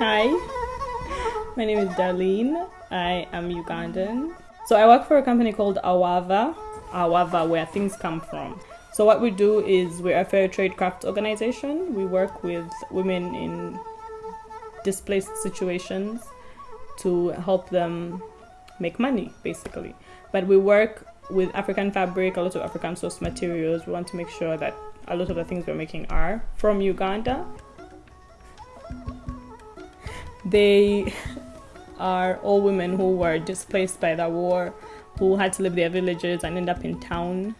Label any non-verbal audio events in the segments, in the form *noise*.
my name is Darlene. I am Ugandan. So I work for a company called Awava, Awava, where things come from. So what we do is we're a fair trade craft organization. We work with women in displaced situations to help them make money, basically. But we work with African fabric, a lot of African source materials. We want to make sure that a lot of the things we're making are from Uganda. They *laughs* are all women who were displaced by the war, who had to leave their villages and end up in town.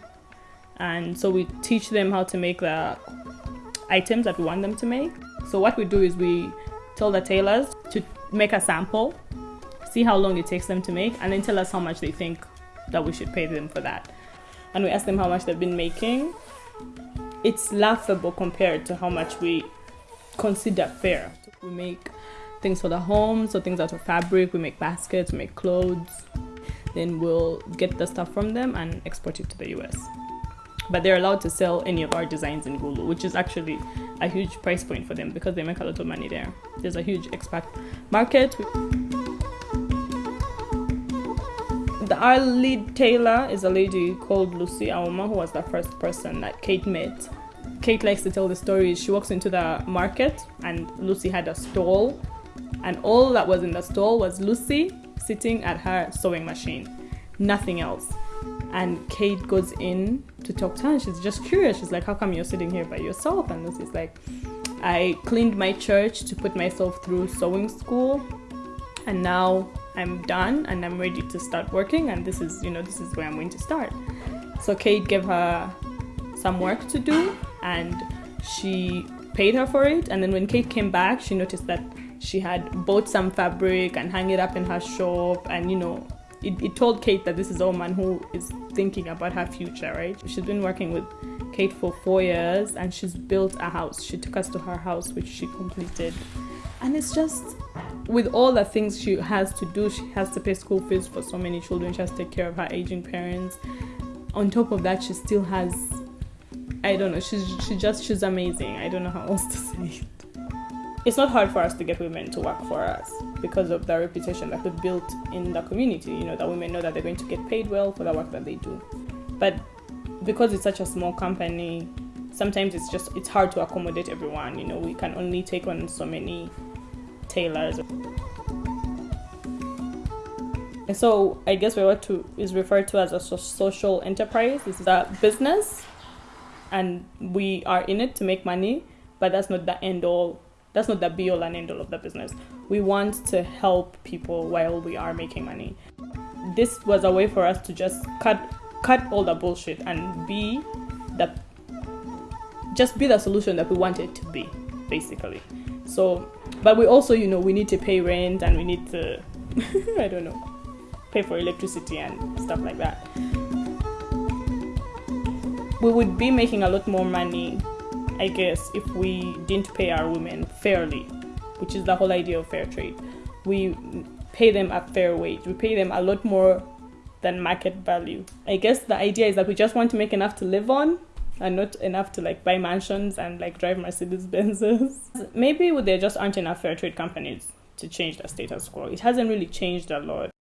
And so we teach them how to make the items that we want them to make. So what we do is we tell the tailors to make a sample, see how long it takes them to make, and then tell us how much they think that we should pay them for that. And we ask them how much they've been making. It's laughable compared to how much we consider fair. We make things for the home, so things out of fabric, we make baskets, we make clothes. Then we'll get the stuff from them and export it to the US. But they're allowed to sell any of our designs in Gulu, which is actually a huge price point for them because they make a lot of money there. There's a huge expat market. The, our lead tailor is a lady called Lucy Auma, who was the first person that Kate met. Kate likes to tell the story. She walks into the market and Lucy had a stall and all that was in the stall was Lucy sitting at her sewing machine, nothing else. And Kate goes in to talk to her, and she's just curious. She's like, How come you're sitting here by yourself? And Lucy's like, I cleaned my church to put myself through sewing school, and now I'm done and I'm ready to start working. And this is, you know, this is where I'm going to start. So Kate gave her some work to do, and she paid her for it. And then when Kate came back, she noticed that she had bought some fabric and hung it up in her shop and you know it, it told kate that this is a woman who is thinking about her future right? She's been working with kate for four years and she's built a house. She took us to her house which she completed. And it's just with all the things she has to do she has to pay school fees for so many children. She has to take care of her aging parents. On top of that she still has i don't know she's she just she's amazing. I don't know how else to say it it's not hard for us to get women to work for us because of the reputation that we built in the community. You know, that women know that they're going to get paid well for the work that they do. But because it's such a small company, sometimes it's just it's hard to accommodate everyone. You know, we can only take on so many tailors. And so I guess what to is referred to as a social enterprise. This is a business, and we are in it to make money, but that's not the end all that's not the be all and end all of the business. We want to help people while we are making money. This was a way for us to just cut cut all the bullshit and be the just be the solution that we want it to be, basically. So, but we also, you know, we need to pay rent and we need to, *laughs* I don't know, pay for electricity and stuff like that. We would be making a lot more money I guess, if we didn't pay our women fairly, which is the whole idea of fair trade. We pay them a fair wage. We pay them a lot more than market value. I guess the idea is that we just want to make enough to live on and not enough to like buy mansions and like drive Mercedes *laughs* Benzes. Maybe there just aren't enough fair trade companies to change the status quo. It hasn't really changed a lot.